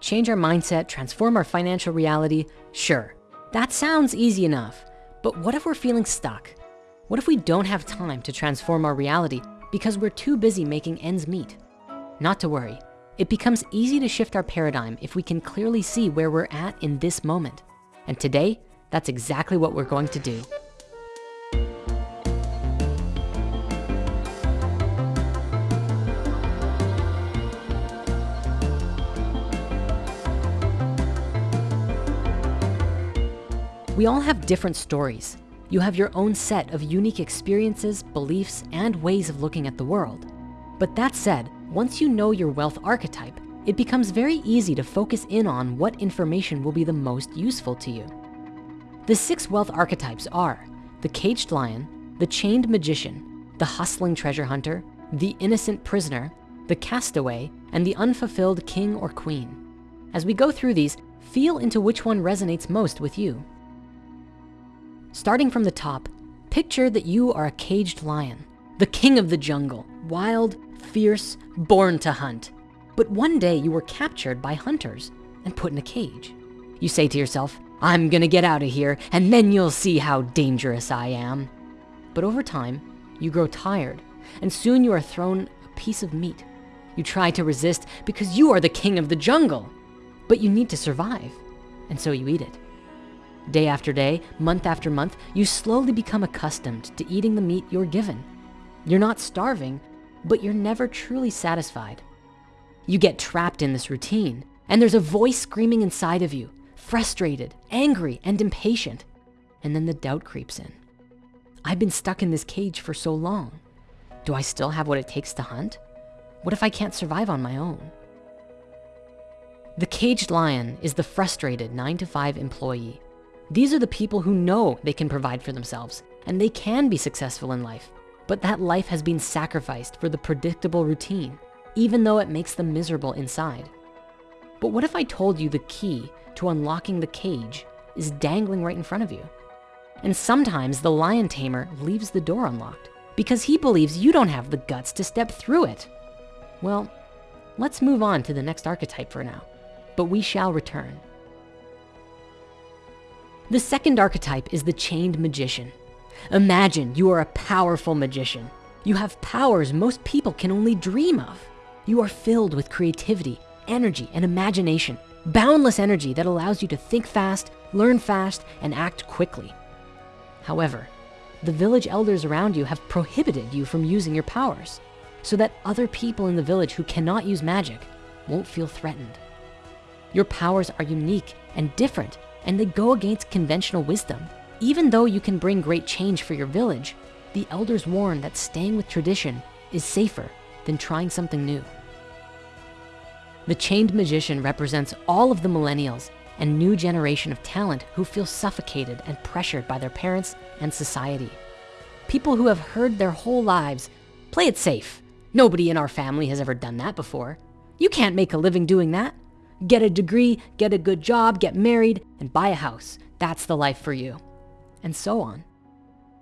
change our mindset, transform our financial reality, sure, that sounds easy enough. But what if we're feeling stuck? What if we don't have time to transform our reality because we're too busy making ends meet? Not to worry, it becomes easy to shift our paradigm if we can clearly see where we're at in this moment. And today, that's exactly what we're going to do. We all have different stories. You have your own set of unique experiences, beliefs, and ways of looking at the world. But that said, once you know your wealth archetype, it becomes very easy to focus in on what information will be the most useful to you. The six wealth archetypes are the caged lion, the chained magician, the hustling treasure hunter, the innocent prisoner, the castaway, and the unfulfilled king or queen. As we go through these, feel into which one resonates most with you. Starting from the top, picture that you are a caged lion, the king of the jungle, wild, fierce, born to hunt. But one day you were captured by hunters and put in a cage. You say to yourself, I'm gonna get out of here and then you'll see how dangerous I am. But over time, you grow tired and soon you are thrown a piece of meat. You try to resist because you are the king of the jungle, but you need to survive. And so you eat it. Day after day, month after month, you slowly become accustomed to eating the meat you're given. You're not starving, but you're never truly satisfied. You get trapped in this routine and there's a voice screaming inside of you, frustrated, angry, and impatient. And then the doubt creeps in. I've been stuck in this cage for so long. Do I still have what it takes to hunt? What if I can't survive on my own? The caged lion is the frustrated nine to five employee these are the people who know they can provide for themselves and they can be successful in life, but that life has been sacrificed for the predictable routine, even though it makes them miserable inside. But what if I told you the key to unlocking the cage is dangling right in front of you? And sometimes the lion tamer leaves the door unlocked because he believes you don't have the guts to step through it. Well, let's move on to the next archetype for now, but we shall return. The second archetype is the chained magician. Imagine you are a powerful magician. You have powers most people can only dream of. You are filled with creativity, energy, and imagination, boundless energy that allows you to think fast, learn fast, and act quickly. However, the village elders around you have prohibited you from using your powers so that other people in the village who cannot use magic won't feel threatened. Your powers are unique and different and they go against conventional wisdom. Even though you can bring great change for your village, the elders warn that staying with tradition is safer than trying something new. The chained magician represents all of the millennials and new generation of talent who feel suffocated and pressured by their parents and society. People who have heard their whole lives, play it safe. Nobody in our family has ever done that before. You can't make a living doing that. Get a degree, get a good job, get married, and buy a house. That's the life for you. And so on.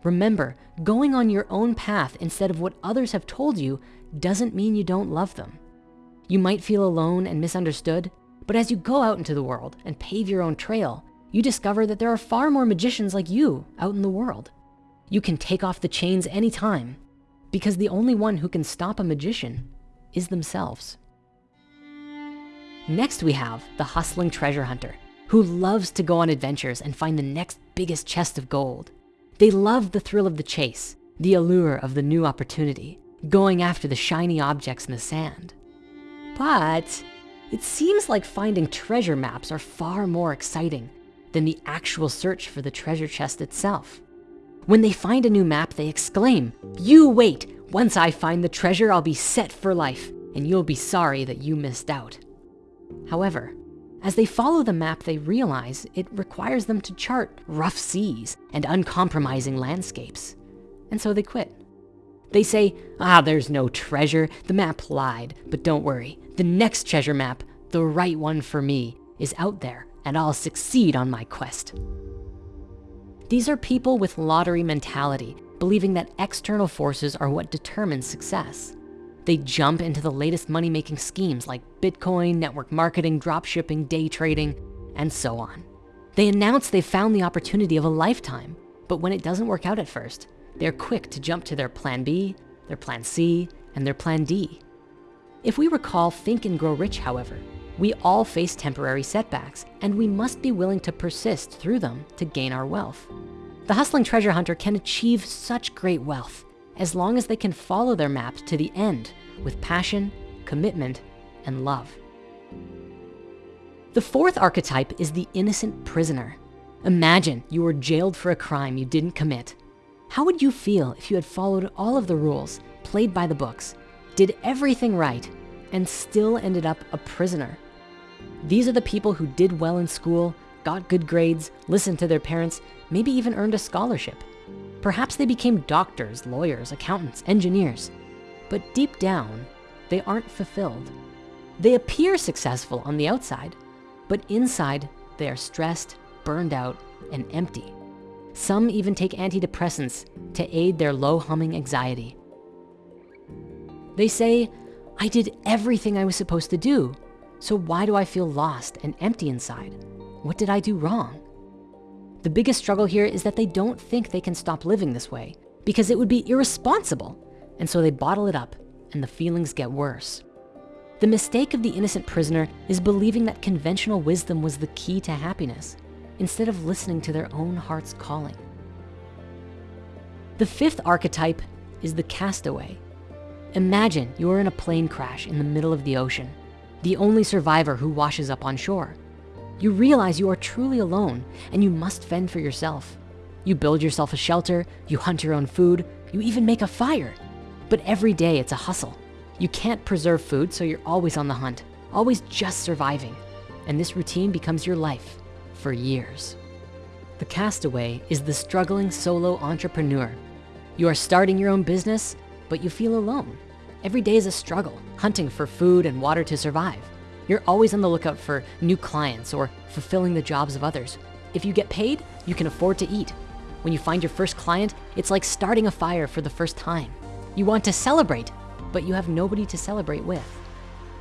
Remember, going on your own path instead of what others have told you doesn't mean you don't love them. You might feel alone and misunderstood, but as you go out into the world and pave your own trail, you discover that there are far more magicians like you out in the world. You can take off the chains anytime because the only one who can stop a magician is themselves. Next, we have the hustling treasure hunter who loves to go on adventures and find the next biggest chest of gold. They love the thrill of the chase, the allure of the new opportunity, going after the shiny objects in the sand. But it seems like finding treasure maps are far more exciting than the actual search for the treasure chest itself. When they find a new map, they exclaim, you wait, once I find the treasure, I'll be set for life and you'll be sorry that you missed out. However, as they follow the map, they realize it requires them to chart rough seas and uncompromising landscapes. And so they quit. They say, ah, there's no treasure. The map lied, but don't worry. The next treasure map, the right one for me, is out there and I'll succeed on my quest. These are people with lottery mentality, believing that external forces are what determines success. They jump into the latest money-making schemes like Bitcoin, network marketing, drop shipping, day trading, and so on. They announce they found the opportunity of a lifetime, but when it doesn't work out at first, they're quick to jump to their plan B, their plan C, and their plan D. If we recall Think and Grow Rich, however, we all face temporary setbacks and we must be willing to persist through them to gain our wealth. The hustling treasure hunter can achieve such great wealth as long as they can follow their map to the end with passion, commitment, and love. The fourth archetype is the innocent prisoner. Imagine you were jailed for a crime you didn't commit. How would you feel if you had followed all of the rules, played by the books, did everything right, and still ended up a prisoner? These are the people who did well in school, got good grades, listened to their parents, maybe even earned a scholarship. Perhaps they became doctors, lawyers, accountants, engineers, but deep down, they aren't fulfilled. They appear successful on the outside, but inside they are stressed, burned out, and empty. Some even take antidepressants to aid their low humming anxiety. They say, I did everything I was supposed to do, so why do I feel lost and empty inside? What did I do wrong? The biggest struggle here is that they don't think they can stop living this way because it would be irresponsible. And so they bottle it up and the feelings get worse. The mistake of the innocent prisoner is believing that conventional wisdom was the key to happiness instead of listening to their own heart's calling. The fifth archetype is the castaway. Imagine you are in a plane crash in the middle of the ocean the only survivor who washes up on shore. You realize you are truly alone and you must fend for yourself. You build yourself a shelter, you hunt your own food, you even make a fire. But every day it's a hustle. You can't preserve food, so you're always on the hunt, always just surviving. And this routine becomes your life for years. The castaway is the struggling solo entrepreneur. You are starting your own business, but you feel alone. Every day is a struggle, hunting for food and water to survive. You're always on the lookout for new clients or fulfilling the jobs of others. If you get paid, you can afford to eat. When you find your first client, it's like starting a fire for the first time. You want to celebrate, but you have nobody to celebrate with.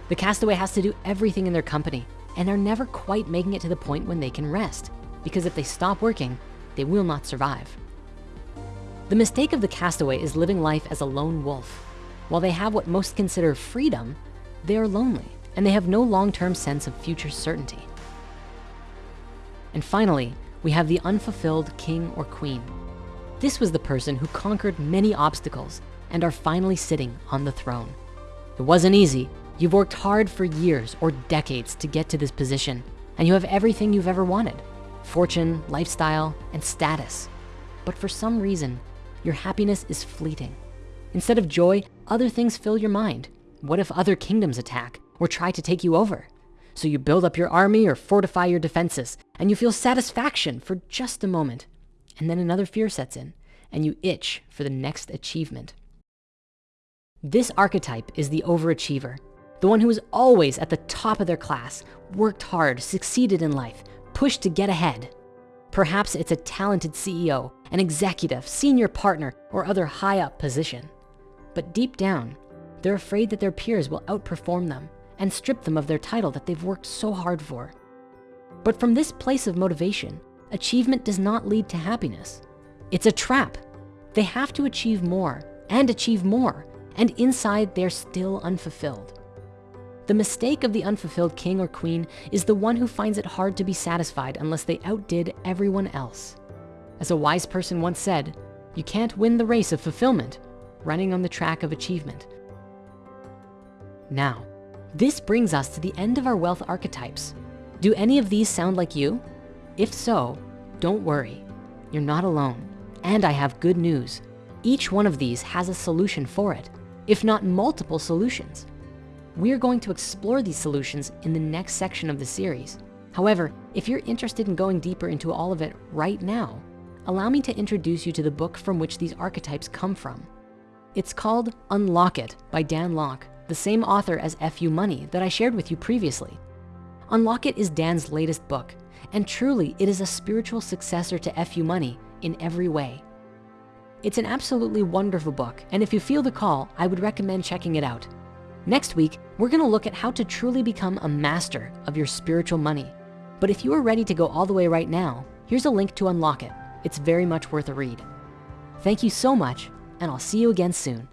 The castaway has to do everything in their company and are never quite making it to the point when they can rest because if they stop working, they will not survive. The mistake of the castaway is living life as a lone wolf. While they have what most consider freedom, they are lonely and they have no long-term sense of future certainty. And finally, we have the unfulfilled king or queen. This was the person who conquered many obstacles and are finally sitting on the throne. It wasn't easy. You've worked hard for years or decades to get to this position and you have everything you've ever wanted, fortune, lifestyle, and status. But for some reason, your happiness is fleeting. Instead of joy, other things fill your mind. What if other kingdoms attack or try to take you over? So you build up your army or fortify your defenses and you feel satisfaction for just a moment. And then another fear sets in and you itch for the next achievement. This archetype is the overachiever, the one who is always at the top of their class, worked hard, succeeded in life, pushed to get ahead. Perhaps it's a talented CEO, an executive, senior partner, or other high up position. But deep down, they're afraid that their peers will outperform them and strip them of their title that they've worked so hard for. But from this place of motivation, achievement does not lead to happiness. It's a trap. They have to achieve more and achieve more, and inside they're still unfulfilled. The mistake of the unfulfilled king or queen is the one who finds it hard to be satisfied unless they outdid everyone else. As a wise person once said, you can't win the race of fulfillment running on the track of achievement. Now, this brings us to the end of our wealth archetypes. Do any of these sound like you? If so, don't worry, you're not alone. And I have good news. Each one of these has a solution for it, if not multiple solutions. We're going to explore these solutions in the next section of the series. However, if you're interested in going deeper into all of it right now, allow me to introduce you to the book from which these archetypes come from. It's called Unlock It by Dan Lok, the same author as FU Money that I shared with you previously. Unlock It is Dan's latest book, and truly it is a spiritual successor to FU Money in every way. It's an absolutely wonderful book, and if you feel the call, I would recommend checking it out. Next week, we're gonna look at how to truly become a master of your spiritual money. But if you are ready to go all the way right now, here's a link to unlock it. It's very much worth a read. Thank you so much, and I'll see you again soon.